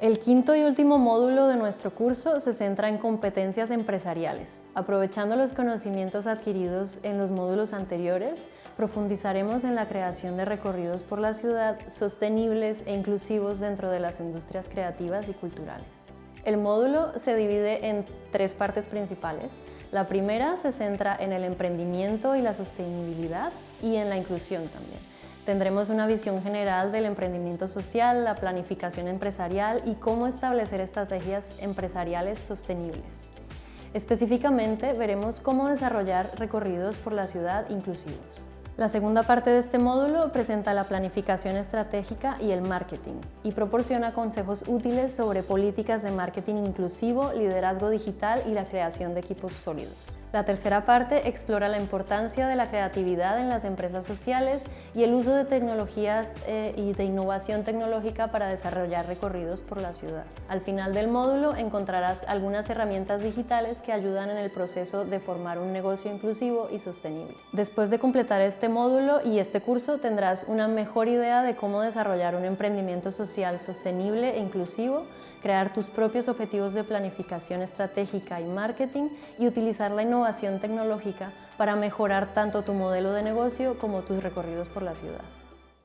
El quinto y último módulo de nuestro curso se centra en competencias empresariales. Aprovechando los conocimientos adquiridos en los módulos anteriores, profundizaremos en la creación de recorridos por la ciudad sostenibles e inclusivos dentro de las industrias creativas y culturales. El módulo se divide en tres partes principales. La primera se centra en el emprendimiento y la sostenibilidad y en la inclusión también. Tendremos una visión general del emprendimiento social, la planificación empresarial y cómo establecer estrategias empresariales sostenibles. Específicamente veremos cómo desarrollar recorridos por la ciudad inclusivos. La segunda parte de este módulo presenta la planificación estratégica y el marketing y proporciona consejos útiles sobre políticas de marketing inclusivo, liderazgo digital y la creación de equipos sólidos. La tercera parte explora la importancia de la creatividad en las empresas sociales y el uso de tecnologías eh, y de innovación tecnológica para desarrollar recorridos por la ciudad. Al final del módulo encontrarás algunas herramientas digitales que ayudan en el proceso de formar un negocio inclusivo y sostenible. Después de completar este módulo y este curso tendrás una mejor idea de cómo desarrollar un emprendimiento social sostenible e inclusivo, crear tus propios objetivos de planificación estratégica y marketing y utilizar la innovación innovación tecnológica para mejorar tanto tu modelo de negocio como tus recorridos por la ciudad.